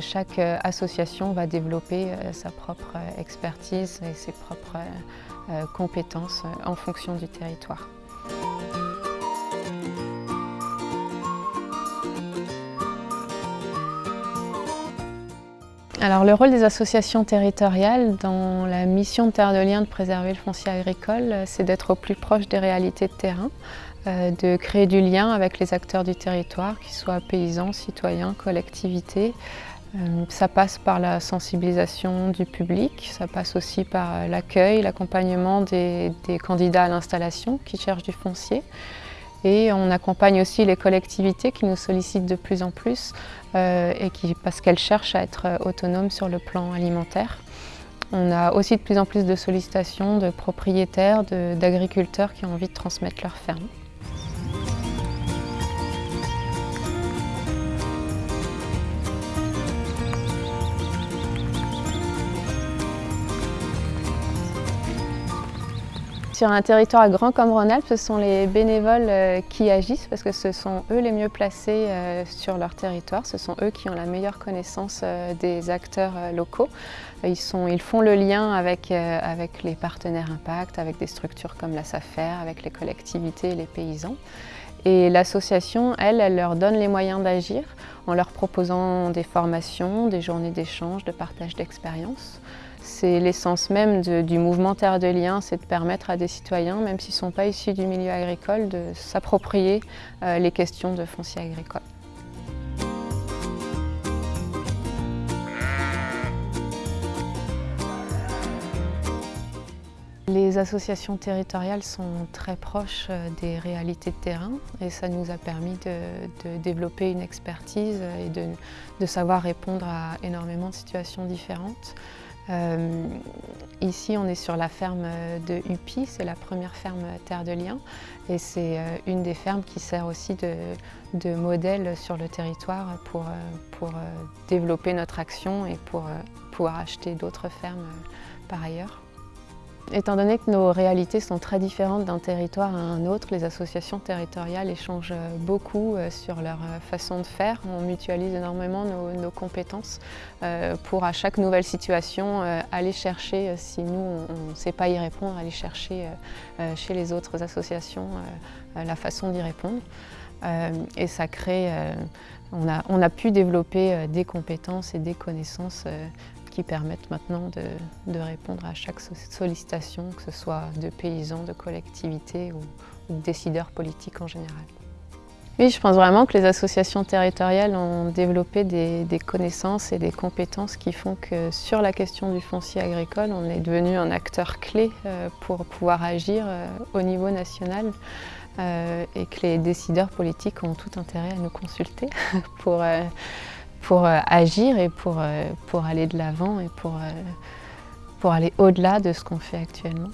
Chaque euh, association va développer euh, sa propre euh, expertise et ses propres compétences en fonction du territoire. Alors le rôle des associations territoriales dans la mission de Terre de Liens de préserver le foncier agricole, c'est d'être au plus proche des réalités de terrain, de créer du lien avec les acteurs du territoire, qu'ils soient paysans, citoyens, collectivités, ça passe par la sensibilisation du public, ça passe aussi par euh, l'accueil, l'accompagnement des, candidats à l'installation qui cherchent du foncier. Et on accompagne aussi les collectivités qui nous sollicitent de plus en plus euh, et qui, parce qu'elles cherchent à être autonomes sur le plan alimentaire. On a aussi de plus en plus de sollicitations de propriétaires, d'agriculteurs qui ont envie de transmettre leur ferme. Sur un territoire grand comme Rhône-Alpes, ce sont les bénévoles euh, qui agissent parce que ce sont eux les mieux placés euh, sur leur territoire. Ce sont eux qui ont la meilleure connaissance euh, des acteurs locaux. Ils, font le lien avec, avec les partenaires impact, avec des structures comme la SAFER, avec les collectivités et les paysans. Et l'association, elle, elle leur donne les moyens d'agir en leur proposant des formations, des journées d'échange, de partage d'expériences. C'est l'essence même du mouvement Terre de Liens, c'est de permettre à des citoyens, même s'ils ne sont pas issus du milieu agricole, de s'approprier euh, les questions de foncier agricole. Les associations territoriales sont très proches euh, des réalités de terrain et ça nous a permis de, développer une expertise et de, savoir répondre à énormément de situations différentes. Euh, ici, on est sur la ferme de Upi, c'est la première ferme Terre de Liens et c'est euh, une des fermes qui sert aussi de, modèle sur le territoire pour, pour développer notre action et pour pouvoir acheter d'autres fermes par ailleurs. Étant donné que nos réalités sont très différentes d'un territoire à un autre, les associations territoriales échangent beaucoup euh, sur leur euh, façon de faire. On mutualise énormément nos, compétences euh, pour à chaque nouvelle situation aller chercher, si nous on ne sait pas y répondre, aller chercher chez les autres associations la façon d'y répondre. Et ça crée, on a, on a pu développer des compétences et des connaissances qui permettent maintenant de, répondre à chaque sollicitation, que ce soit de paysans, de collectivités ou, de décideurs politiques en général. Oui, je pense vraiment que les associations territoriales ont développé des, connaissances et des compétences qui font que sur la question du foncier agricole, on est devenu un acteur clé euh, pour pouvoir agir euh, au niveau national euh, et que les décideurs politiques ont tout intérêt à nous consulter pour pour euh, agir et pour, euh, pour aller de l'avant et pour, euh, pour aller au-delà de ce qu'on fait actuellement.